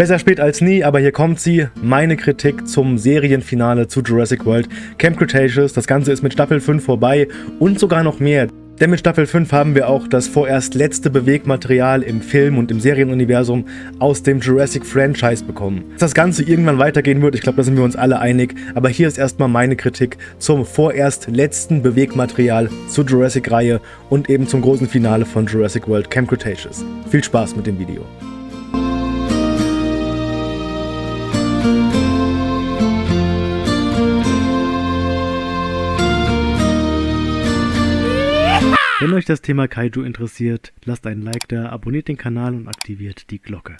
Besser spät als nie, aber hier kommt sie. Meine Kritik zum Serienfinale zu Jurassic World Camp Cretaceous. Das Ganze ist mit Staffel 5 vorbei und sogar noch mehr. Denn mit Staffel 5 haben wir auch das vorerst letzte Bewegmaterial im Film- und im Serienuniversum aus dem Jurassic-Franchise bekommen. Dass das Ganze irgendwann weitergehen wird, ich glaube, da sind wir uns alle einig, aber hier ist erstmal meine Kritik zum vorerst letzten Bewegmaterial zur Jurassic-Reihe und eben zum großen Finale von Jurassic World Camp Cretaceous. Viel Spaß mit dem Video. Wenn euch das Thema Kaiju interessiert, lasst einen Like da, abonniert den Kanal und aktiviert die Glocke.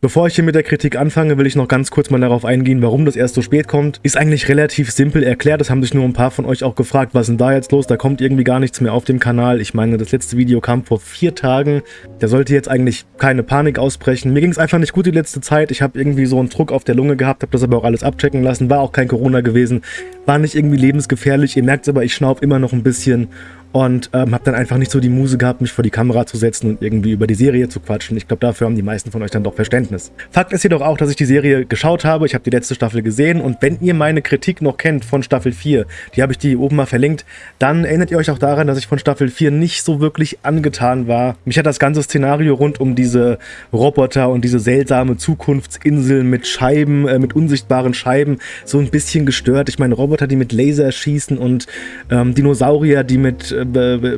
Bevor ich hier mit der Kritik anfange, will ich noch ganz kurz mal darauf eingehen, warum das erst so spät kommt. Ist eigentlich relativ simpel erklärt, das haben sich nur ein paar von euch auch gefragt, was ist denn da jetzt los? Da kommt irgendwie gar nichts mehr auf dem Kanal. Ich meine, das letzte Video kam vor vier Tagen. Da sollte jetzt eigentlich keine Panik ausbrechen. Mir ging es einfach nicht gut die letzte Zeit. Ich habe irgendwie so einen Druck auf der Lunge gehabt, habe das aber auch alles abchecken lassen. War auch kein Corona gewesen, war nicht irgendwie lebensgefährlich. Ihr merkt es aber, ich schnauf immer noch ein bisschen und ähm, habe dann einfach nicht so die Muse gehabt, mich vor die Kamera zu setzen und irgendwie über die Serie zu quatschen. Ich glaube, dafür haben die meisten von euch dann doch Verständnis. Fakt ist jedoch auch, dass ich die Serie geschaut habe. Ich habe die letzte Staffel gesehen und wenn ihr meine Kritik noch kennt von Staffel 4, die habe ich die oben mal verlinkt, dann erinnert ihr euch auch daran, dass ich von Staffel 4 nicht so wirklich angetan war. Mich hat das ganze Szenario rund um diese Roboter und diese seltsame Zukunftsinsel mit Scheiben, äh, mit unsichtbaren Scheiben so ein bisschen gestört. Ich meine, Roboter, die mit Laser schießen und ähm, Dinosaurier, die mit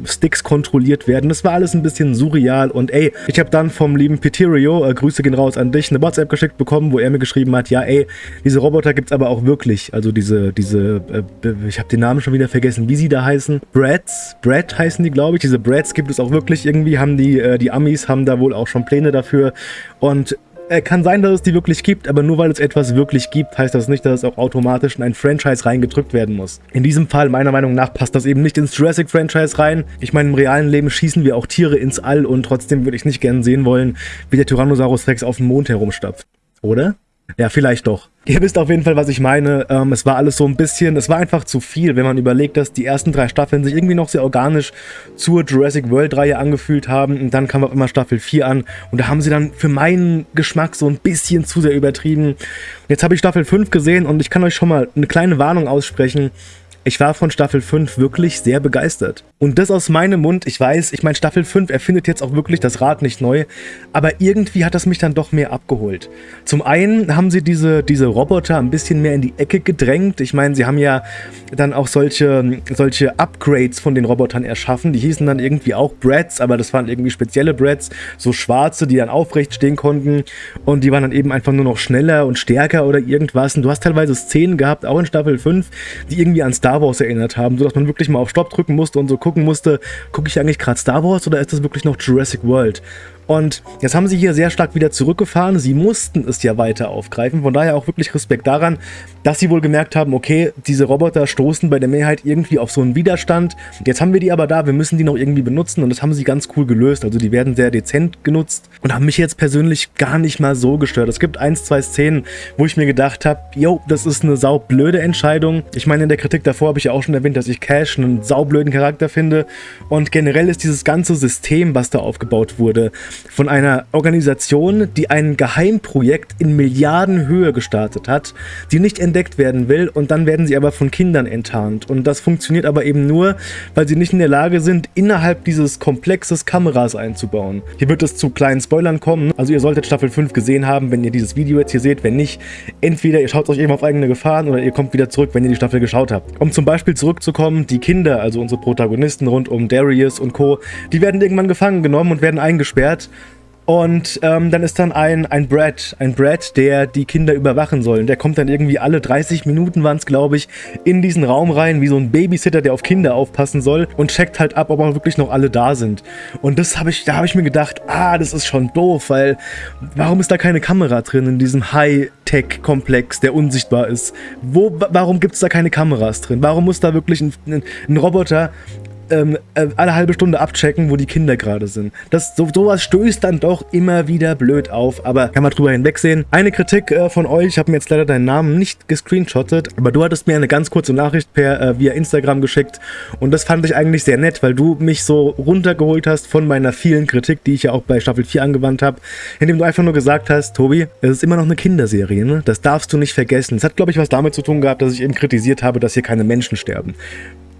Sticks kontrolliert werden. Das war alles ein bisschen surreal und ey, ich habe dann vom lieben Peterio, äh, Grüße gehen raus an dich, eine WhatsApp geschickt bekommen, wo er mir geschrieben hat, ja ey, diese Roboter gibt es aber auch wirklich. Also diese, diese, äh, ich habe den Namen schon wieder vergessen, wie sie da heißen. Brads, Brad heißen die, glaube ich. Diese Brads gibt es auch wirklich irgendwie, haben die, äh, die Amis haben da wohl auch schon Pläne dafür und äh, kann sein, dass es die wirklich gibt, aber nur weil es etwas wirklich gibt, heißt das nicht, dass es auch automatisch in ein Franchise reingedrückt werden muss. In diesem Fall, meiner Meinung nach, passt das eben nicht ins Jurassic-Franchise rein. Ich meine, im realen Leben schießen wir auch Tiere ins All und trotzdem würde ich nicht gern sehen wollen, wie der Tyrannosaurus Rex auf dem Mond herumstapft. Oder? Ja, vielleicht doch. Ihr wisst auf jeden Fall, was ich meine. Ähm, es war alles so ein bisschen, es war einfach zu viel, wenn man überlegt, dass die ersten drei Staffeln sich irgendwie noch sehr organisch zur Jurassic World-Reihe angefühlt haben. Und dann kam auch immer Staffel 4 an. Und da haben sie dann für meinen Geschmack so ein bisschen zu sehr übertrieben. Jetzt habe ich Staffel 5 gesehen und ich kann euch schon mal eine kleine Warnung aussprechen. Ich war von Staffel 5 wirklich sehr begeistert. Und das aus meinem Mund, ich weiß, ich meine, Staffel 5 erfindet jetzt auch wirklich das Rad nicht neu, aber irgendwie hat das mich dann doch mehr abgeholt. Zum einen haben sie diese, diese Roboter ein bisschen mehr in die Ecke gedrängt. Ich meine, sie haben ja dann auch solche, solche Upgrades von den Robotern erschaffen. Die hießen dann irgendwie auch Brads, aber das waren irgendwie spezielle Brads, so schwarze, die dann aufrecht stehen konnten. Und die waren dann eben einfach nur noch schneller und stärker oder irgendwas. Und du hast teilweise Szenen gehabt, auch in Staffel 5, die irgendwie an Star Star Wars erinnert haben, sodass man wirklich mal auf Stopp drücken musste und so gucken musste, gucke ich eigentlich gerade Star Wars oder ist das wirklich noch Jurassic World? Und jetzt haben sie hier sehr stark wieder zurückgefahren. Sie mussten es ja weiter aufgreifen. Von daher auch wirklich Respekt daran, dass sie wohl gemerkt haben, okay, diese Roboter stoßen bei der Mehrheit irgendwie auf so einen Widerstand. Jetzt haben wir die aber da, wir müssen die noch irgendwie benutzen und das haben sie ganz cool gelöst. Also die werden sehr dezent genutzt und haben mich jetzt persönlich gar nicht mal so gestört. Es gibt ein, zwei Szenen, wo ich mir gedacht habe, yo, das ist eine saublöde Entscheidung. Ich meine, in der Kritik davor habe ich ja auch schon erwähnt, dass ich Cash einen saublöden Charakter finde und generell ist dieses ganze System, was da aufgebaut wurde, von einer Organisation, die ein Geheimprojekt in Milliardenhöhe gestartet hat, die nicht entdeckt werden will und dann werden sie aber von Kindern enttarnt. Und das funktioniert aber eben nur, weil sie nicht in der Lage sind, innerhalb dieses Komplexes Kameras einzubauen. Hier wird es zu kleinen Spoilern kommen, also ihr solltet Staffel 5 gesehen haben, wenn ihr dieses Video jetzt hier seht, wenn nicht, entweder ihr schaut euch eben auf eigene Gefahren oder ihr kommt wieder zurück, wenn ihr die Staffel geschaut habt. Um zum Beispiel zurückzukommen, die Kinder, also unsere Protagonisten rund um Darius und Co., die werden irgendwann gefangen genommen und werden eingesperrt und ähm, dann ist dann ein, ein Brad, ein Brad, der die Kinder überwachen soll. Und der kommt dann irgendwie alle 30 Minuten, waren es glaube ich, in diesen Raum rein, wie so ein Babysitter, der auf Kinder aufpassen soll und checkt halt ab, ob auch wirklich noch alle da sind. Und das habe ich, da habe ich mir gedacht, ah, das ist schon doof, weil warum ist da keine Kamera drin in diesem High-Tech-Komplex, der unsichtbar ist? Wo, warum gibt es da keine Kameras drin? Warum muss da wirklich ein, ein, ein Roboter ähm, äh, alle halbe Stunde abchecken, wo die Kinder gerade sind. Das, so, sowas stößt dann doch immer wieder blöd auf, aber kann man drüber hinwegsehen. Eine Kritik äh, von euch, ich habe mir jetzt leider deinen Namen nicht gescreenshottet, aber du hattest mir eine ganz kurze Nachricht per äh, via Instagram geschickt und das fand ich eigentlich sehr nett, weil du mich so runtergeholt hast von meiner vielen Kritik, die ich ja auch bei Staffel 4 angewandt habe, indem du einfach nur gesagt hast, Tobi, es ist immer noch eine Kinderserie, ne? Das darfst du nicht vergessen. Es hat, glaube ich, was damit zu tun gehabt, dass ich eben kritisiert habe, dass hier keine Menschen sterben.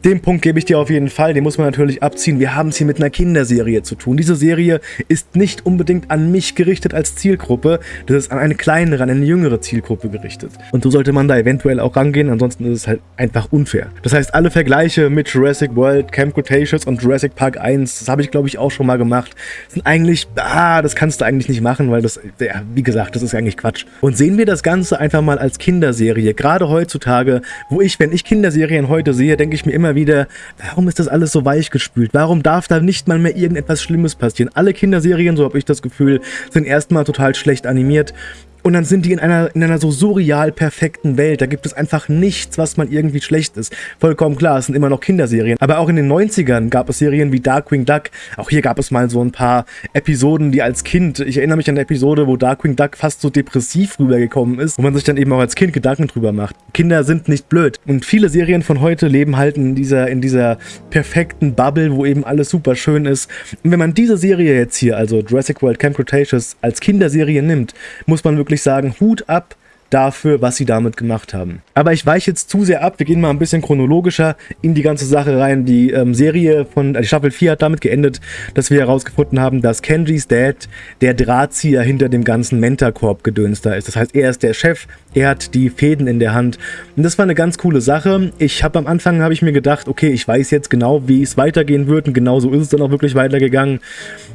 Den Punkt gebe ich dir auf jeden Fall, den muss man natürlich abziehen. Wir haben es hier mit einer Kinderserie zu tun. Diese Serie ist nicht unbedingt an mich gerichtet als Zielgruppe, das ist an eine kleinere, an eine jüngere Zielgruppe gerichtet. Und so sollte man da eventuell auch rangehen, ansonsten ist es halt einfach unfair. Das heißt, alle Vergleiche mit Jurassic World, Camp Cretaceous und Jurassic Park 1, das habe ich glaube ich auch schon mal gemacht, sind eigentlich, ah, das kannst du eigentlich nicht machen, weil das, ja, wie gesagt, das ist eigentlich Quatsch. Und sehen wir das Ganze einfach mal als Kinderserie, gerade heutzutage, wo ich, wenn ich Kinderserien heute sehe, denke ich mir immer wieder, warum ist das alles so weich gespült? Warum darf da nicht mal mehr irgendetwas Schlimmes passieren? Alle Kinderserien, so habe ich das Gefühl, sind erstmal total schlecht animiert und dann sind die in einer, in einer so surreal perfekten Welt. Da gibt es einfach nichts, was mal irgendwie schlecht ist. Vollkommen klar, es sind immer noch Kinderserien. Aber auch in den 90ern gab es Serien wie Darkwing Duck. Auch hier gab es mal so ein paar Episoden, die als Kind, ich erinnere mich an eine Episode, wo Darkwing Duck fast so depressiv rübergekommen ist, wo man sich dann eben auch als Kind Gedanken drüber macht. Kinder sind nicht blöd. Und viele Serien von heute leben halt in dieser, in dieser perfekten Bubble, wo eben alles super schön ist. Und wenn man diese Serie jetzt hier, also Jurassic World Camp Cretaceous, als Kinderserie nimmt, muss man wirklich wirklich sagen, Hut ab dafür, was sie damit gemacht haben. Aber ich weiche jetzt zu sehr ab, wir gehen mal ein bisschen chronologischer in die ganze Sache rein. Die ähm, Serie von, die Staffel 4 hat damit geendet, dass wir herausgefunden haben, dass Kenjis Dad der Drahtzieher hinter dem ganzen Mentorkorb-Gedöns da ist. Das heißt, er ist der Chef, er hat die Fäden in der Hand. Und das war eine ganz coole Sache. Ich habe am Anfang, habe ich mir gedacht, okay, ich weiß jetzt genau, wie es weitergehen wird und genau so ist es dann auch wirklich weitergegangen.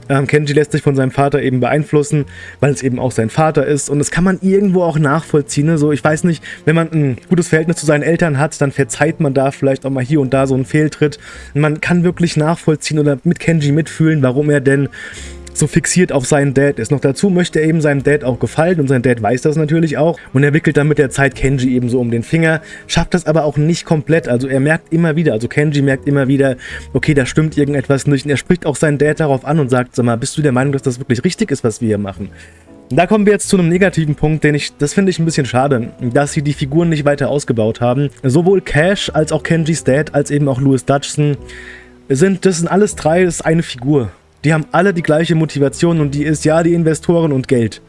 Ähm, Kenji lässt sich von seinem Vater eben beeinflussen, weil es eben auch sein Vater ist. Und das kann man irgendwo auch nachvollziehen. Ne? So, ich weiß nicht, wenn man ein gutes Verhältnis zu seinen Eltern hat, dann verzeiht man da vielleicht auch mal hier und da so einen Fehltritt. Man kann wirklich nachvollziehen oder mit Kenji mitfühlen, warum er denn so fixiert auf seinen Dad ist. Noch dazu möchte er eben seinem Dad auch gefallen und sein Dad weiß das natürlich auch und er wickelt dann mit der Zeit Kenji eben so um den Finger, schafft das aber auch nicht komplett, also er merkt immer wieder, also Kenji merkt immer wieder, okay, da stimmt irgendetwas nicht und er spricht auch seinen Dad darauf an und sagt, sag mal, bist du der Meinung, dass das wirklich richtig ist, was wir hier machen? Da kommen wir jetzt zu einem negativen Punkt, den ich, das finde ich ein bisschen schade, dass sie die Figuren nicht weiter ausgebaut haben. Sowohl Cash als auch Kenjis Dad als eben auch Louis Dutchson sind, das sind alles drei, das ist eine Figur. Die haben alle die gleiche Motivation und die ist ja die Investoren und Geld.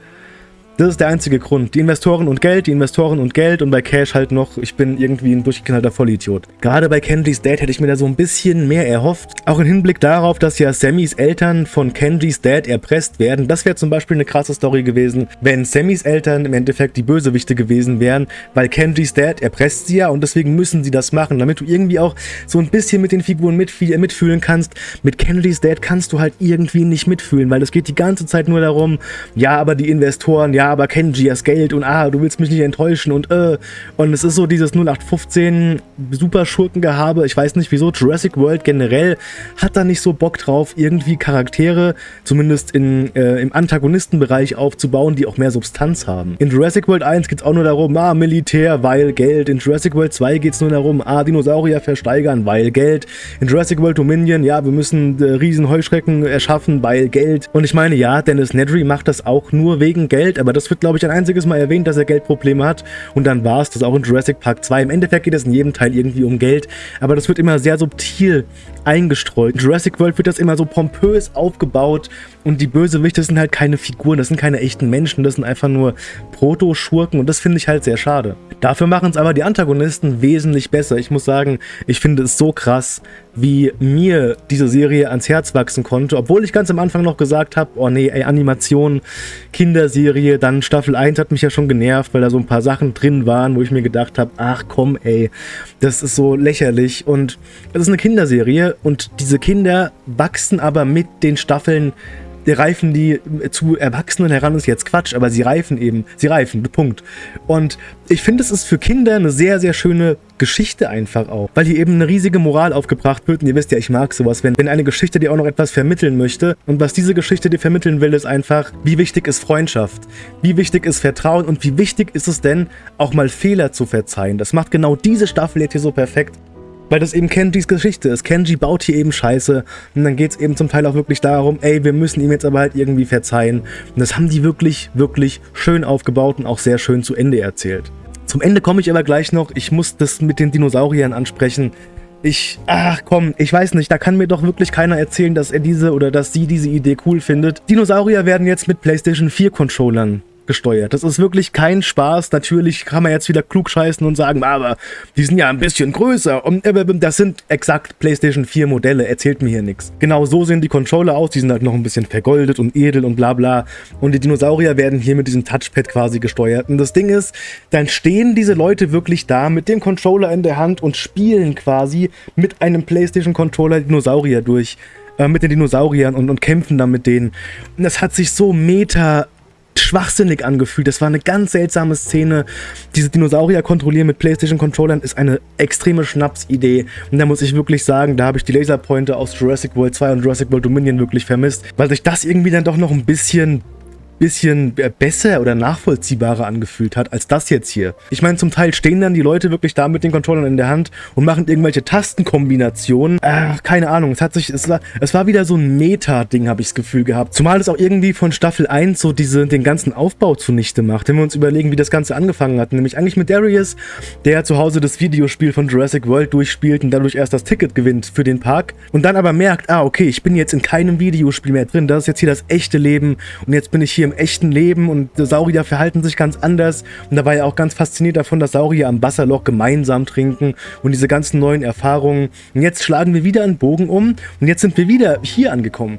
Das ist der einzige Grund. Die Investoren und Geld, die Investoren und Geld und bei Cash halt noch, ich bin irgendwie ein durchgeknallter Vollidiot. Gerade bei Kenjis Dad hätte ich mir da so ein bisschen mehr erhofft. Auch im Hinblick darauf, dass ja Sammys Eltern von Kenjis Dad erpresst werden. Das wäre zum Beispiel eine krasse Story gewesen, wenn Sammys Eltern im Endeffekt die Bösewichte gewesen wären, weil Kenjis Dad erpresst sie ja und deswegen müssen sie das machen, damit du irgendwie auch so ein bisschen mit den Figuren mitfühlen kannst. Mit Kenjis Dad kannst du halt irgendwie nicht mitfühlen, weil es geht die ganze Zeit nur darum, ja, aber die Investoren, ja, aber Kenji, das Geld und ah, du willst mich nicht enttäuschen und äh. Und es ist so dieses 0815 Superschurkengehabe. Ich weiß nicht wieso. Jurassic World generell hat da nicht so Bock drauf, irgendwie Charaktere, zumindest in, äh, im Antagonistenbereich aufzubauen, die auch mehr Substanz haben. In Jurassic World 1 geht es auch nur darum, ah, Militär, weil Geld. In Jurassic World 2 geht es nur darum, ah, Dinosaurier versteigern, weil Geld. In Jurassic World Dominion, ja, wir müssen äh, riesen Heuschrecken erschaffen, weil Geld. Und ich meine, ja, Dennis Nedry macht das auch nur wegen Geld, aber das wird, glaube ich, ein einziges Mal erwähnt, dass er Geldprobleme hat. Und dann war es das auch in Jurassic Park 2. Im Endeffekt geht es in jedem Teil irgendwie um Geld, aber das wird immer sehr subtil eingestreut. In Jurassic World wird das immer so pompös aufgebaut und die Bösewichte sind halt keine Figuren, das sind keine echten Menschen, das sind einfach nur Proto-Schurken und das finde ich halt sehr schade. Dafür machen es aber die Antagonisten wesentlich besser. Ich muss sagen, ich finde es so krass, wie mir diese Serie ans Herz wachsen konnte, obwohl ich ganz am Anfang noch gesagt habe, oh nee, ey, Animation, Kinderserie, dann Staffel 1 hat mich ja schon genervt, weil da so ein paar Sachen drin waren, wo ich mir gedacht habe, ach komm ey, das ist so lächerlich. Und es ist eine Kinderserie und diese Kinder wachsen aber mit den Staffeln reifen die zu Erwachsenen heran, ist jetzt Quatsch, aber sie reifen eben, sie reifen, Punkt. Und ich finde, es ist für Kinder eine sehr, sehr schöne Geschichte einfach auch, weil hier eben eine riesige Moral aufgebracht wird und ihr wisst ja, ich mag sowas, wenn, wenn eine Geschichte dir auch noch etwas vermitteln möchte und was diese Geschichte dir vermitteln will, ist einfach, wie wichtig ist Freundschaft, wie wichtig ist Vertrauen und wie wichtig ist es denn, auch mal Fehler zu verzeihen. Das macht genau diese Staffel jetzt hier so perfekt. Weil das eben Kenjis Geschichte ist. Kenji baut hier eben Scheiße und dann geht es eben zum Teil auch wirklich darum, ey, wir müssen ihm jetzt aber halt irgendwie verzeihen. Und das haben die wirklich, wirklich schön aufgebaut und auch sehr schön zu Ende erzählt. Zum Ende komme ich aber gleich noch. Ich muss das mit den Dinosauriern ansprechen. Ich, ach komm, ich weiß nicht, da kann mir doch wirklich keiner erzählen, dass er diese oder dass sie diese Idee cool findet. Dinosaurier werden jetzt mit PlayStation 4 Controllern gesteuert. Das ist wirklich kein Spaß. Natürlich kann man jetzt wieder klug scheißen und sagen, aber die sind ja ein bisschen größer. Und äh, das sind exakt PlayStation 4 Modelle. Erzählt mir hier nichts. Genau so sehen die Controller aus. Die sind halt noch ein bisschen vergoldet und edel und bla bla. Und die Dinosaurier werden hier mit diesem Touchpad quasi gesteuert. Und das Ding ist, dann stehen diese Leute wirklich da mit dem Controller in der Hand und spielen quasi mit einem PlayStation Controller Dinosaurier durch äh, mit den Dinosauriern und, und kämpfen dann mit denen. Und das hat sich so meta schwachsinnig angefühlt. Das war eine ganz seltsame Szene. Diese Dinosaurier kontrollieren mit PlayStation-Controllern ist eine extreme Schnapsidee. Und da muss ich wirklich sagen, da habe ich die Laserpointer aus Jurassic World 2 und Jurassic World Dominion wirklich vermisst, weil sich das irgendwie dann doch noch ein bisschen bisschen besser oder nachvollziehbarer angefühlt hat als das jetzt hier. Ich meine, zum Teil stehen dann die Leute wirklich da mit den Controllern in der Hand und machen irgendwelche Tastenkombinationen. Äh, keine Ahnung, es hat sich, es war, es war wieder so ein Meta-Ding, habe ich das Gefühl gehabt. Zumal es auch irgendwie von Staffel 1 so diese, den ganzen Aufbau zunichte macht. Wenn wir uns überlegen, wie das Ganze angefangen hat. Nämlich eigentlich mit Darius, der zu Hause das Videospiel von Jurassic World durchspielt und dadurch erst das Ticket gewinnt für den Park. Und dann aber merkt, ah, okay, ich bin jetzt in keinem Videospiel mehr drin. Das ist jetzt hier das echte Leben und jetzt bin ich hier im echten Leben und Saurier verhalten sich ganz anders. Und da war er auch ganz fasziniert davon, dass Saurier am Wasserloch gemeinsam trinken und diese ganzen neuen Erfahrungen. Und jetzt schlagen wir wieder einen Bogen um und jetzt sind wir wieder hier angekommen.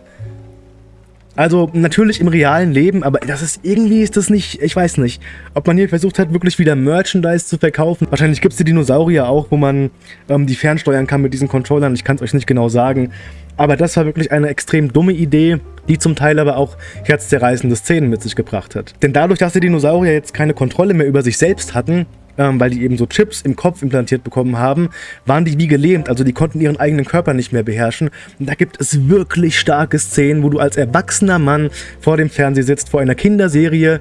Also natürlich im realen Leben, aber das ist irgendwie ist das nicht, ich weiß nicht, ob man hier versucht hat, wirklich wieder Merchandise zu verkaufen. Wahrscheinlich gibt es die Dinosaurier auch, wo man ähm, die fernsteuern kann mit diesen Controllern. Ich kann es euch nicht genau sagen. Aber das war wirklich eine extrem dumme Idee, die zum Teil aber auch herzzerreißende Szenen mit sich gebracht hat. Denn dadurch, dass die Dinosaurier jetzt keine Kontrolle mehr über sich selbst hatten, ähm, weil die eben so Chips im Kopf implantiert bekommen haben, waren die wie gelähmt, also die konnten ihren eigenen Körper nicht mehr beherrschen. Und da gibt es wirklich starke Szenen, wo du als erwachsener Mann vor dem Fernseher sitzt, vor einer Kinderserie,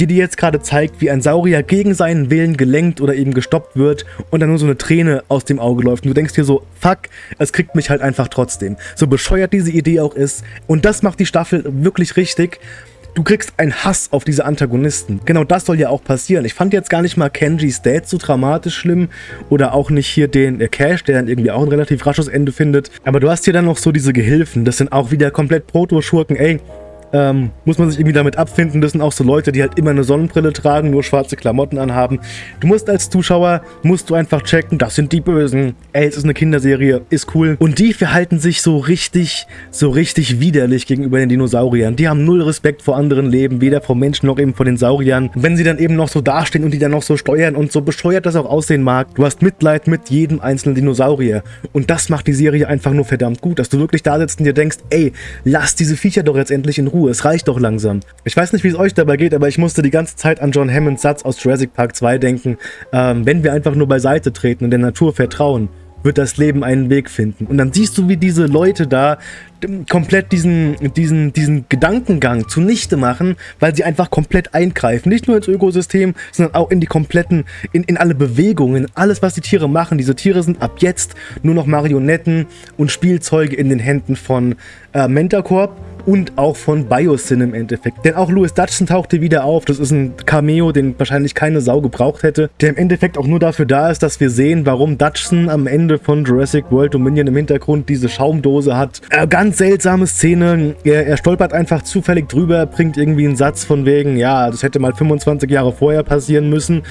die dir jetzt gerade zeigt, wie ein Saurier gegen seinen Willen gelenkt oder eben gestoppt wird und dann nur so eine Träne aus dem Auge läuft. Und du denkst dir so, fuck, es kriegt mich halt einfach trotzdem. So bescheuert diese Idee auch ist. Und das macht die Staffel wirklich richtig. Du kriegst einen Hass auf diese Antagonisten. Genau das soll ja auch passieren. Ich fand jetzt gar nicht mal Kenjis Dad so dramatisch schlimm oder auch nicht hier den der Cash, der dann irgendwie auch ein relativ rasches Ende findet. Aber du hast hier dann noch so diese Gehilfen. Das sind auch wieder komplett Proto-Schurken. Ey, ähm, muss man sich irgendwie damit abfinden. Das sind auch so Leute, die halt immer eine Sonnenbrille tragen, nur schwarze Klamotten anhaben. Du musst als Zuschauer, musst du einfach checken, das sind die Bösen. Ey, es ist eine Kinderserie, ist cool. Und die verhalten sich so richtig, so richtig widerlich gegenüber den Dinosauriern. Die haben null Respekt vor anderen Leben, weder vor Menschen noch eben vor den Sauriern. Wenn sie dann eben noch so dastehen und die dann noch so steuern und so bescheuert das auch aussehen mag, du hast Mitleid mit jedem einzelnen Dinosaurier. Und das macht die Serie einfach nur verdammt gut, dass du wirklich da sitzt und dir denkst, ey, lass diese Viecher doch jetzt endlich in Ruhe. Es reicht doch langsam. Ich weiß nicht, wie es euch dabei geht, aber ich musste die ganze Zeit an John Hammonds Satz aus Jurassic Park 2 denken, ähm, wenn wir einfach nur beiseite treten und der Natur vertrauen, wird das Leben einen Weg finden. Und dann siehst du, wie diese Leute da komplett diesen, diesen, diesen Gedankengang zunichte machen, weil sie einfach komplett eingreifen. Nicht nur ins Ökosystem, sondern auch in die kompletten, in, in alle Bewegungen, alles, was die Tiere machen. Diese Tiere sind ab jetzt nur noch Marionetten und Spielzeuge in den Händen von äh, Mentacorp und auch von Biosyn im Endeffekt. Denn auch Louis Dutchson tauchte wieder auf. Das ist ein Cameo, den wahrscheinlich keine Sau gebraucht hätte, der im Endeffekt auch nur dafür da ist, dass wir sehen, warum Dutchson am Ende von Jurassic World Dominion im Hintergrund diese Schaumdose hat. Äh, ganz seltsame Szene. Er, er stolpert einfach zufällig drüber, bringt irgendwie einen Satz von wegen, ja, das hätte mal 25 Jahre vorher passieren müssen.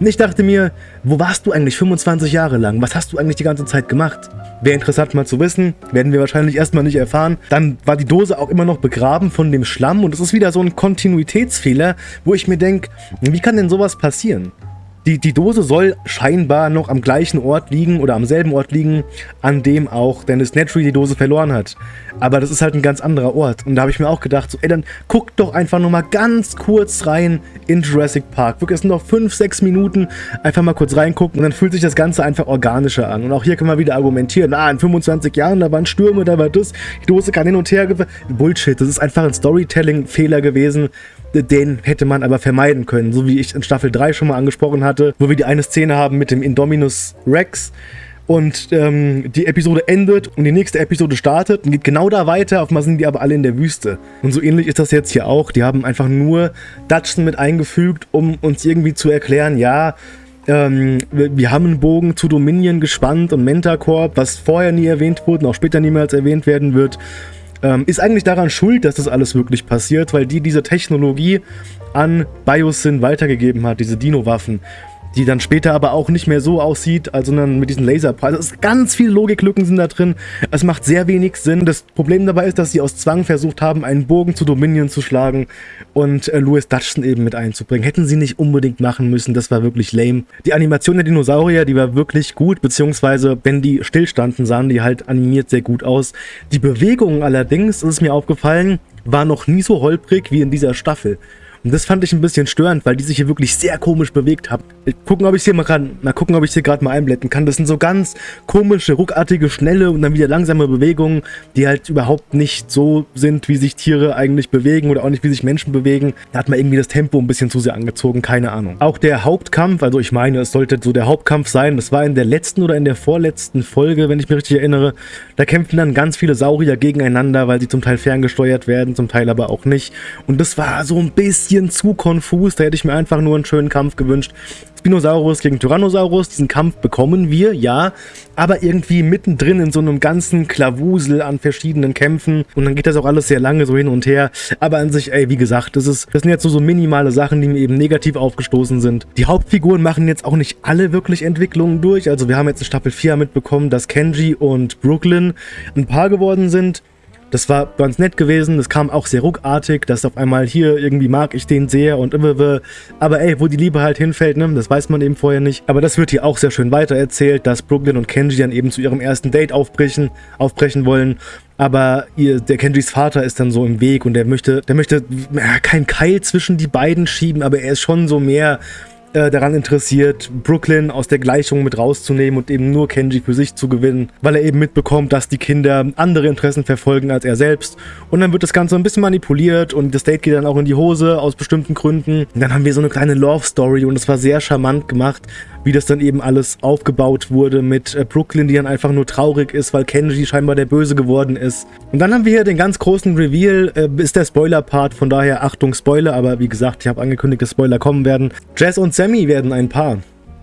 Und ich dachte mir, wo warst du eigentlich 25 Jahre lang? Was hast du eigentlich die ganze Zeit gemacht? Wäre interessant mal zu wissen, werden wir wahrscheinlich erstmal nicht erfahren. Dann war die Dose auch immer noch begraben von dem Schlamm und es ist wieder so ein Kontinuitätsfehler, wo ich mir denke, wie kann denn sowas passieren? Die, die Dose soll scheinbar noch am gleichen Ort liegen oder am selben Ort liegen, an dem auch Dennis Nedry die Dose verloren hat. Aber das ist halt ein ganz anderer Ort. Und da habe ich mir auch gedacht, so, ey, dann guck doch einfach nur mal ganz kurz rein in Jurassic Park. Wirklich, es sind noch 5, 6 Minuten. Einfach mal kurz reingucken und dann fühlt sich das Ganze einfach organischer an. Und auch hier kann man wieder argumentieren, ah, in 25 Jahren, da waren Stürme, da war das, die Dose kann hin und her... Bullshit, das ist einfach ein Storytelling-Fehler gewesen, den hätte man aber vermeiden können, so wie ich in Staffel 3 schon mal angesprochen hatte, wo wir die eine Szene haben mit dem Indominus Rex, und ähm, die Episode endet und die nächste Episode startet und geht genau da weiter, auf einmal sind die aber alle in der Wüste. Und so ähnlich ist das jetzt hier auch. Die haben einfach nur Dutchson mit eingefügt, um uns irgendwie zu erklären, ja, ähm, wir haben einen Bogen zu Dominion gespannt und Mentacorp, was vorher nie erwähnt wurde und auch später niemals erwähnt werden wird, ähm, ist eigentlich daran schuld, dass das alles wirklich passiert, weil die diese Technologie an Biosyn weitergegeben hat, diese Dino-Waffen die dann später aber auch nicht mehr so aussieht, also dann mit diesen Laserpreisen. Also ganz viele Logiklücken sind da drin. Es macht sehr wenig Sinn. Das Problem dabei ist, dass sie aus Zwang versucht haben, einen Bogen zu Dominion zu schlagen und äh, Louis Dutchson eben mit einzubringen. Hätten sie nicht unbedingt machen müssen, das war wirklich lame. Die Animation der Dinosaurier, die war wirklich gut, beziehungsweise wenn die stillstanden, sahen die halt animiert sehr gut aus. Die Bewegungen allerdings, ist mir aufgefallen, war noch nie so holprig wie in dieser Staffel. Und das fand ich ein bisschen störend, weil die sich hier wirklich sehr komisch bewegt haben. Gucken, ob ich hier mal kann. Mal gucken, ob ich hier gerade mal einblenden kann. Das sind so ganz komische, ruckartige, schnelle und dann wieder langsame Bewegungen, die halt überhaupt nicht so sind, wie sich Tiere eigentlich bewegen oder auch nicht, wie sich Menschen bewegen. Da hat man irgendwie das Tempo ein bisschen zu sehr angezogen, keine Ahnung. Auch der Hauptkampf, also ich meine, es sollte so der Hauptkampf sein, das war in der letzten oder in der vorletzten Folge, wenn ich mich richtig erinnere. Da kämpfen dann ganz viele Saurier gegeneinander, weil sie zum Teil ferngesteuert werden, zum Teil aber auch nicht. Und das war so ein bisschen bisschen zu konfus. Da hätte ich mir einfach nur einen schönen Kampf gewünscht. Spinosaurus gegen Tyrannosaurus, diesen Kampf bekommen wir, ja, aber irgendwie mittendrin in so einem ganzen Klawusel an verschiedenen Kämpfen und dann geht das auch alles sehr lange so hin und her, aber an sich, ey, wie gesagt, das, ist, das sind jetzt so, so minimale Sachen, die mir eben negativ aufgestoßen sind. Die Hauptfiguren machen jetzt auch nicht alle wirklich Entwicklungen durch, also wir haben jetzt in Staffel 4 mitbekommen, dass Kenji und Brooklyn ein Paar geworden sind, das war ganz nett gewesen, das kam auch sehr ruckartig, dass auf einmal hier irgendwie mag ich den sehr und immer, aber ey, wo die Liebe halt hinfällt, ne, das weiß man eben vorher nicht. Aber das wird hier auch sehr schön weitererzählt, dass Brooklyn und Kenji dann eben zu ihrem ersten Date aufbrechen, aufbrechen wollen aber ihr, der Kenjis Vater ist dann so im Weg und der möchte, der möchte ja, kein Keil zwischen die beiden schieben, aber er ist schon so mehr äh, daran interessiert, Brooklyn aus der Gleichung mit rauszunehmen und eben nur Kenji für sich zu gewinnen, weil er eben mitbekommt, dass die Kinder andere Interessen verfolgen als er selbst. Und dann wird das Ganze ein bisschen manipuliert und das Date geht dann auch in die Hose aus bestimmten Gründen. Und dann haben wir so eine kleine Love-Story und es war sehr charmant gemacht, wie das dann eben alles aufgebaut wurde mit äh, Brooklyn, die dann einfach nur traurig ist, weil Kenji scheinbar der Böse geworden ist. Und dann haben wir hier den ganz großen Reveal, äh, ist der Spoiler-Part, von daher Achtung Spoiler, aber wie gesagt, ich habe angekündigt, dass Spoiler kommen werden. Jazz und Sammy werden ein Paar.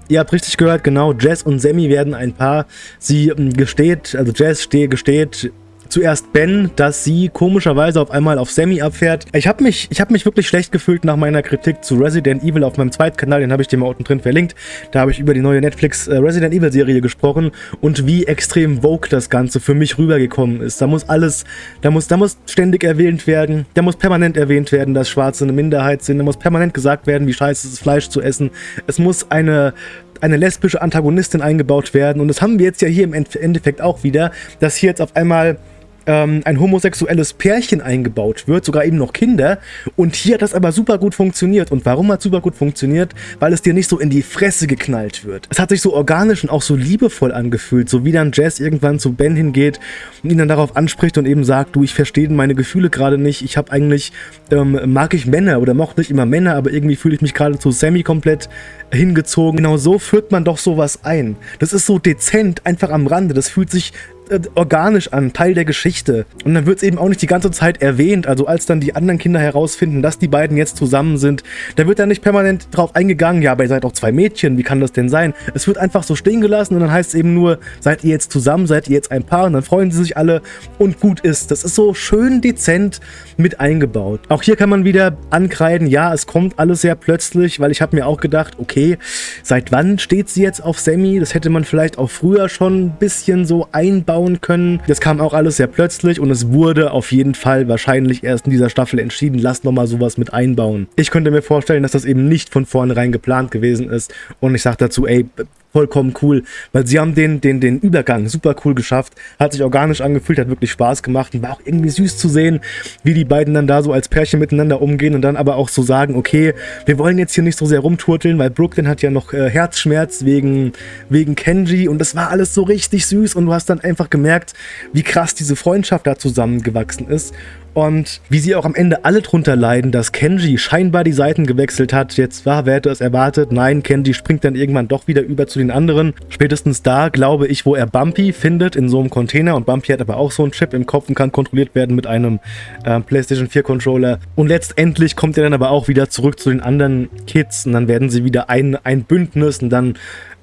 Ihr habt richtig gehört, genau, Jazz und Sammy werden ein Paar. Sie ähm, gesteht, also Jazz gesteht zuerst Ben, dass sie komischerweise auf einmal auf Sammy abfährt. Ich habe mich, ich hab mich wirklich schlecht gefühlt nach meiner Kritik zu Resident Evil auf meinem zweiten Kanal, den habe ich dir mal unten drin verlinkt. Da habe ich über die neue Netflix äh, Resident Evil Serie gesprochen und wie extrem Vogue das Ganze für mich rübergekommen ist. Da muss alles, da muss, da muss ständig erwähnt werden, da muss permanent erwähnt werden, dass Schwarze eine Minderheit sind, da muss permanent gesagt werden, wie scheiße es ist, Fleisch zu essen. Es muss eine eine lesbische Antagonistin eingebaut werden. Und das haben wir jetzt ja hier im Endeffekt auch wieder, dass hier jetzt auf einmal ähm, ein homosexuelles Pärchen eingebaut wird, sogar eben noch Kinder. Und hier hat das aber super gut funktioniert. Und warum hat es super gut funktioniert? Weil es dir nicht so in die Fresse geknallt wird. Es hat sich so organisch und auch so liebevoll angefühlt, so wie dann Jess irgendwann zu Ben hingeht und ihn dann darauf anspricht und eben sagt, du, ich verstehe meine Gefühle gerade nicht. Ich habe eigentlich, ähm, mag ich Männer oder mochte nicht immer Männer, aber irgendwie fühle ich mich gerade zu Sammy komplett hingezogen. Genau so führt man doch sowas ein. Das ist so dezent, einfach am Rande. Das fühlt sich äh, organisch an, Teil der Geschichte. Und dann wird es eben auch nicht die ganze Zeit erwähnt. Also als dann die anderen Kinder herausfinden, dass die beiden jetzt zusammen sind, da wird dann nicht permanent drauf eingegangen, ja, aber ihr seid auch zwei Mädchen, wie kann das denn sein? Es wird einfach so stehen gelassen und dann heißt es eben nur, seid ihr jetzt zusammen, seid ihr jetzt ein Paar und dann freuen sie sich alle und gut ist. Das ist so schön dezent mit eingebaut. Auch hier kann man wieder ankreiden, ja, es kommt alles sehr plötzlich, weil ich habe mir auch gedacht, okay, seit wann steht sie jetzt auf Sammy? Das hätte man vielleicht auch früher schon ein bisschen so einbauen bauen können. Das kam auch alles sehr plötzlich und es wurde auf jeden Fall wahrscheinlich erst in dieser Staffel entschieden, lass nochmal sowas mit einbauen. Ich könnte mir vorstellen, dass das eben nicht von vornherein geplant gewesen ist und ich sage dazu, ey, vollkommen cool, weil sie haben den, den, den Übergang super cool geschafft, hat sich organisch angefühlt, hat wirklich Spaß gemacht und war auch irgendwie süß zu sehen, wie die beiden dann da so als Pärchen miteinander umgehen und dann aber auch so sagen, okay, wir wollen jetzt hier nicht so sehr rumturteln, weil Brooklyn hat ja noch äh, Herzschmerz wegen, wegen Kenji und das war alles so richtig süß und du hast dann einfach gemerkt, wie krass diese Freundschaft da zusammengewachsen ist Und wie sie auch am Ende alle drunter leiden, dass Kenji scheinbar die Seiten gewechselt hat. Jetzt war, wer hätte es erwartet? Nein, Kenji springt dann irgendwann doch wieder über zu den anderen. Spätestens da, glaube ich, wo er Bumpy findet in so einem Container. Und Bumpy hat aber auch so einen Chip im Kopf und kann kontrolliert werden mit einem äh, PlayStation 4 Controller. Und letztendlich kommt er dann aber auch wieder zurück zu den anderen Kids. Und dann werden sie wieder ein, ein Bündnis und dann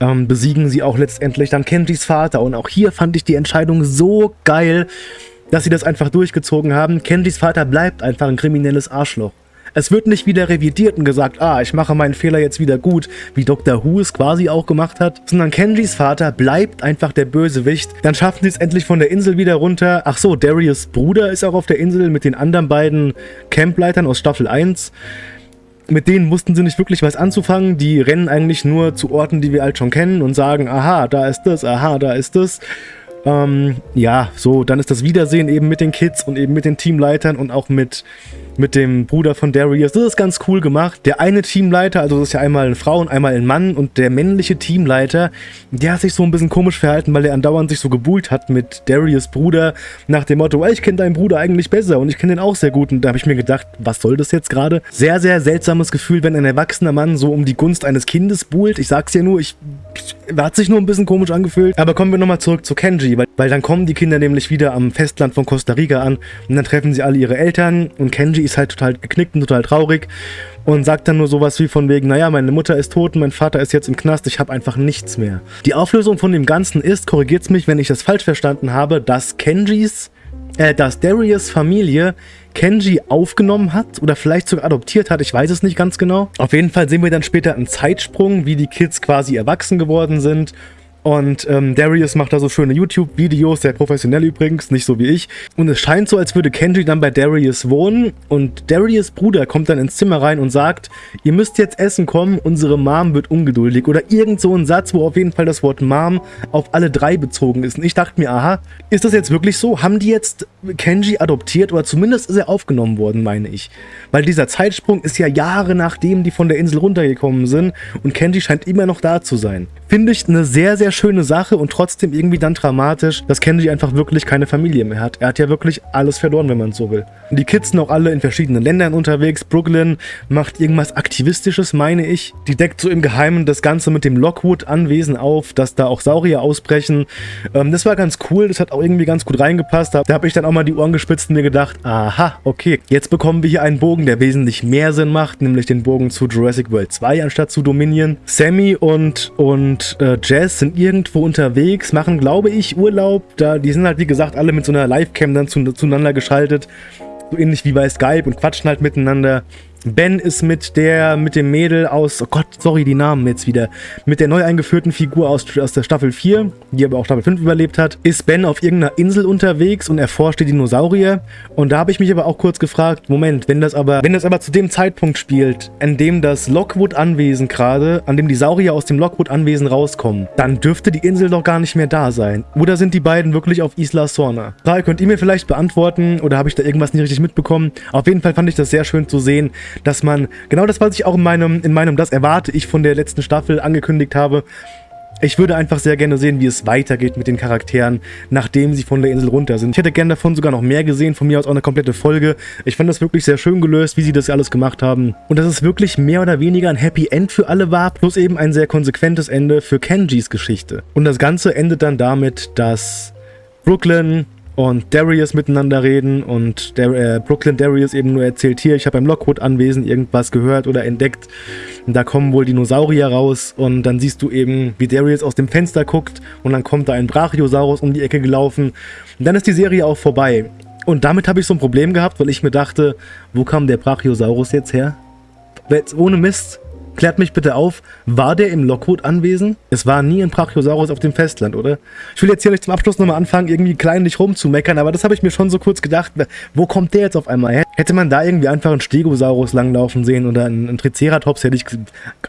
ähm, besiegen sie auch letztendlich dann Kenjis Vater. Und auch hier fand ich die Entscheidung so geil, dass sie das einfach durchgezogen haben. Kenjis Vater bleibt einfach ein kriminelles Arschloch. Es wird nicht wieder revidiert und gesagt, ah, ich mache meinen Fehler jetzt wieder gut, wie Dr. Who es quasi auch gemacht hat, sondern Kenjis Vater bleibt einfach der Bösewicht. Dann schaffen sie es endlich von der Insel wieder runter. Ach so, Darius Bruder ist auch auf der Insel mit den anderen beiden Campleitern aus Staffel 1 mit denen mussten sie nicht wirklich was anzufangen. Die rennen eigentlich nur zu Orten, die wir halt schon kennen und sagen, aha, da ist das, aha, da ist das. Ähm, ja, so, dann ist das Wiedersehen eben mit den Kids und eben mit den Teamleitern und auch mit mit dem Bruder von Darius. Das ist ganz cool gemacht. Der eine Teamleiter, also das ist ja einmal eine Frau und einmal ein Mann und der männliche Teamleiter, der hat sich so ein bisschen komisch verhalten, weil er andauernd sich so gebuhlt hat mit Darius Bruder nach dem Motto, ich kenne deinen Bruder eigentlich besser und ich kenne den auch sehr gut. Und da habe ich mir gedacht, was soll das jetzt gerade? Sehr, sehr seltsames Gefühl, wenn ein erwachsener Mann so um die Gunst eines Kindes buhlt. Ich sag's ja nur, ich hat sich nur ein bisschen komisch angefühlt. Aber kommen wir nochmal zurück zu Kenji, weil, weil dann kommen die Kinder nämlich wieder am Festland von Costa Rica an und dann treffen sie alle ihre Eltern und Kenji ist halt total geknickt und total traurig und sagt dann nur sowas wie von wegen, naja, meine Mutter ist tot mein Vater ist jetzt im Knast, ich habe einfach nichts mehr. Die Auflösung von dem Ganzen ist, korrigiert's mich, wenn ich das falsch verstanden habe, dass Kenjis, äh, dass Darius Familie Kenji aufgenommen hat oder vielleicht sogar adoptiert hat, ich weiß es nicht ganz genau. Auf jeden Fall sehen wir dann später einen Zeitsprung, wie die Kids quasi erwachsen geworden sind und ähm, Darius macht da so schöne YouTube-Videos, sehr professionell übrigens, nicht so wie ich. Und es scheint so, als würde Kenji dann bei Darius wohnen. Und Darius Bruder kommt dann ins Zimmer rein und sagt, ihr müsst jetzt essen kommen, unsere Mom wird ungeduldig. Oder irgend so ein Satz, wo auf jeden Fall das Wort Mom auf alle drei bezogen ist. Und ich dachte mir, aha, ist das jetzt wirklich so? Haben die jetzt Kenji adoptiert? Oder zumindest ist er aufgenommen worden, meine ich. Weil dieser Zeitsprung ist ja Jahre nachdem die von der Insel runtergekommen sind. Und Kenji scheint immer noch da zu sein. Finde ich eine sehr, sehr schöne Sache und trotzdem irgendwie dann dramatisch, dass Kenji einfach wirklich keine Familie mehr hat. Er hat ja wirklich alles verloren, wenn man so will. Die Kids sind auch alle in verschiedenen Ländern unterwegs. Brooklyn macht irgendwas Aktivistisches, meine ich. Die deckt so im Geheimen das Ganze mit dem Lockwood-Anwesen auf, dass da auch Saurier ausbrechen. Ähm, das war ganz cool, das hat auch irgendwie ganz gut reingepasst. Da, da habe ich dann auch mal die Ohren gespitzt und mir gedacht, aha, okay, jetzt bekommen wir hier einen Bogen, der wesentlich mehr Sinn macht, nämlich den Bogen zu Jurassic World 2 anstatt zu Dominion. Sammy und, und äh, Jazz sind irgendwo unterwegs, machen, glaube ich, Urlaub. Da, die sind halt, wie gesagt, alle mit so einer Livecam dann zu, zueinander geschaltet. So ähnlich wie bei Skype und quatschen halt miteinander. Ben ist mit der, mit dem Mädel aus, oh Gott, sorry, die Namen jetzt wieder, mit der neu eingeführten Figur aus, aus der Staffel 4, die aber auch Staffel 5 überlebt hat, ist Ben auf irgendeiner Insel unterwegs und erforscht die Dinosaurier. Und da habe ich mich aber auch kurz gefragt, Moment, wenn das aber, wenn das aber zu dem Zeitpunkt spielt, an dem das Lockwood-Anwesen gerade, an dem die Saurier aus dem Lockwood-Anwesen rauskommen, dann dürfte die Insel doch gar nicht mehr da sein. Oder sind die beiden wirklich auf Isla Sorna? Frage könnt ihr mir vielleicht beantworten oder habe ich da irgendwas nicht richtig mitbekommen? Auf jeden Fall fand ich das sehr schön zu sehen, dass man, genau das, was ich auch in meinem, in meinem Das erwarte ich von der letzten Staffel angekündigt habe, ich würde einfach sehr gerne sehen, wie es weitergeht mit den Charakteren, nachdem sie von der Insel runter sind. Ich hätte gerne davon sogar noch mehr gesehen, von mir aus auch eine komplette Folge. Ich fand das wirklich sehr schön gelöst, wie sie das alles gemacht haben. Und dass es wirklich mehr oder weniger ein Happy End für alle war, plus eben ein sehr konsequentes Ende für Kenjis Geschichte. Und das Ganze endet dann damit, dass Brooklyn und Darius miteinander reden und der, äh, Brooklyn Darius eben nur erzählt, hier, ich habe beim Lockwood-Anwesen irgendwas gehört oder entdeckt. Da kommen wohl Dinosaurier raus und dann siehst du eben, wie Darius aus dem Fenster guckt und dann kommt da ein Brachiosaurus um die Ecke gelaufen. Und dann ist die Serie auch vorbei. Und damit habe ich so ein Problem gehabt, weil ich mir dachte, wo kam der Brachiosaurus jetzt her? Jetzt ohne Mist, Klärt mich bitte auf, war der im Lockwood anwesend? Es war nie ein Brachiosaurus auf dem Festland, oder? Ich will jetzt hier nicht zum Abschluss nochmal anfangen, irgendwie kleinlich rumzumeckern, aber das habe ich mir schon so kurz gedacht. Wo kommt der jetzt auf einmal her? Hätte man da irgendwie einfach einen Stegosaurus langlaufen sehen oder einen, Triceratops, hätte ich...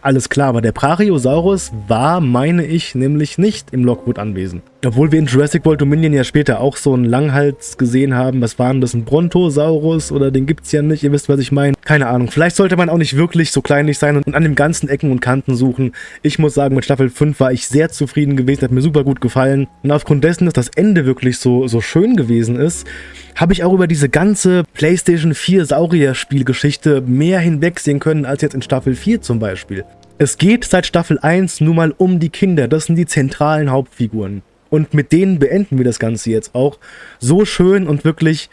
Alles klar, aber der Brachiosaurus war, meine ich, nämlich nicht im Lockwood anwesend. Obwohl wir in Jurassic World Dominion ja später auch so einen Langhals gesehen haben. Was war denn das? Ein Brontosaurus? Oder den gibt's ja nicht. Ihr wisst, was ich meine. Keine Ahnung. Vielleicht sollte man auch nicht wirklich so kleinlich sein und an den ganzen Ecken und Kanten suchen. Ich muss sagen, mit Staffel 5 war ich sehr zufrieden gewesen. Hat mir super gut gefallen. Und aufgrund dessen, dass das Ende wirklich so, so schön gewesen ist, habe ich auch über diese ganze PlayStation 4 Saurier-Spielgeschichte mehr hinwegsehen können als jetzt in Staffel 4 zum Beispiel. Es geht seit Staffel 1 nun mal um die Kinder. Das sind die zentralen Hauptfiguren. Und mit denen beenden wir das Ganze jetzt auch. So schön und wirklich...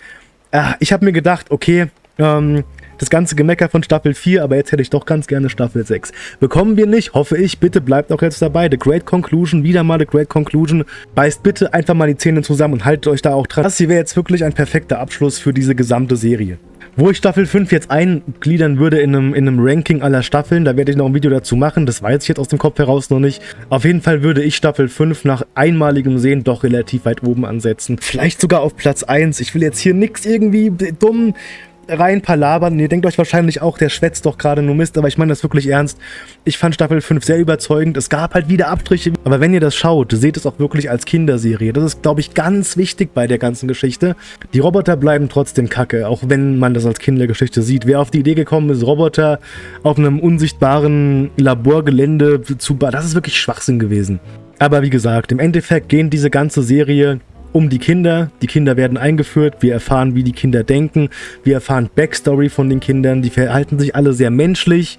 Äh, ich habe mir gedacht, okay, ähm, das ganze Gemecker von Staffel 4, aber jetzt hätte ich doch ganz gerne Staffel 6. Bekommen wir nicht, hoffe ich. Bitte bleibt auch jetzt dabei. The Great Conclusion, wieder mal The Great Conclusion. Beißt bitte einfach mal die Zähne zusammen und haltet euch da auch dran. Das hier wäre jetzt wirklich ein perfekter Abschluss für diese gesamte Serie. Wo ich Staffel 5 jetzt eingliedern würde in einem, in einem Ranking aller Staffeln, da werde ich noch ein Video dazu machen, das weiß ich jetzt aus dem Kopf heraus noch nicht. Auf jeden Fall würde ich Staffel 5 nach einmaligem Sehen doch relativ weit oben ansetzen. Vielleicht sogar auf Platz 1. Ich will jetzt hier nichts irgendwie dumm rein palabern. Ihr denkt euch wahrscheinlich auch, der schwätzt doch gerade nur Mist, aber ich meine das wirklich ernst. Ich fand Staffel 5 sehr überzeugend. Es gab halt wieder Abstriche, aber wenn ihr das schaut, seht es auch wirklich als Kinderserie. Das ist, glaube ich, ganz wichtig bei der ganzen Geschichte. Die Roboter bleiben trotzdem kacke, auch wenn man das als Kindergeschichte sieht. Wer auf die Idee gekommen ist, Roboter auf einem unsichtbaren Laborgelände zu... Das ist wirklich Schwachsinn gewesen. Aber wie gesagt, im Endeffekt gehen diese ganze Serie um die Kinder. Die Kinder werden eingeführt, wir erfahren, wie die Kinder denken, wir erfahren Backstory von den Kindern, die verhalten sich alle sehr menschlich,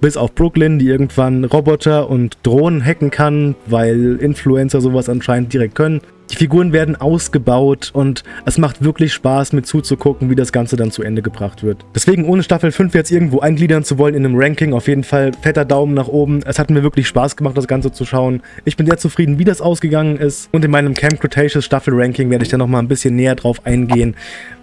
bis auf Brooklyn, die irgendwann Roboter und Drohnen hacken kann, weil Influencer sowas anscheinend direkt können. Die Figuren werden ausgebaut und es macht wirklich Spaß mit zuzugucken, wie das Ganze dann zu Ende gebracht wird. Deswegen ohne Staffel 5 jetzt irgendwo eingliedern zu wollen in einem Ranking, auf jeden Fall fetter Daumen nach oben. Es hat mir wirklich Spaß gemacht, das Ganze zu schauen. Ich bin sehr zufrieden, wie das ausgegangen ist. Und in meinem Camp Cretaceous Staffel Ranking werde ich dann nochmal ein bisschen näher drauf eingehen,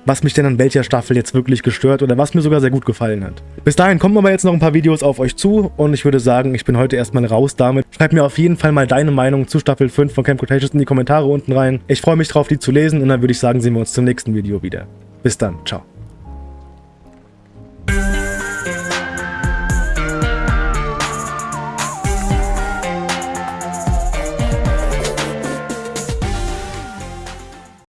was mich denn an welcher Staffel jetzt wirklich gestört oder was mir sogar sehr gut gefallen hat. Bis dahin kommen aber jetzt noch ein paar Videos auf euch zu und ich würde sagen, ich bin heute erstmal raus damit. Schreib mir auf jeden Fall mal deine Meinung zu Staffel 5 von Camp Cretaceous in die Kommentare unten rein. Ich freue mich drauf, die zu lesen und dann würde ich sagen, sehen wir uns zum nächsten Video wieder. Bis dann, ciao.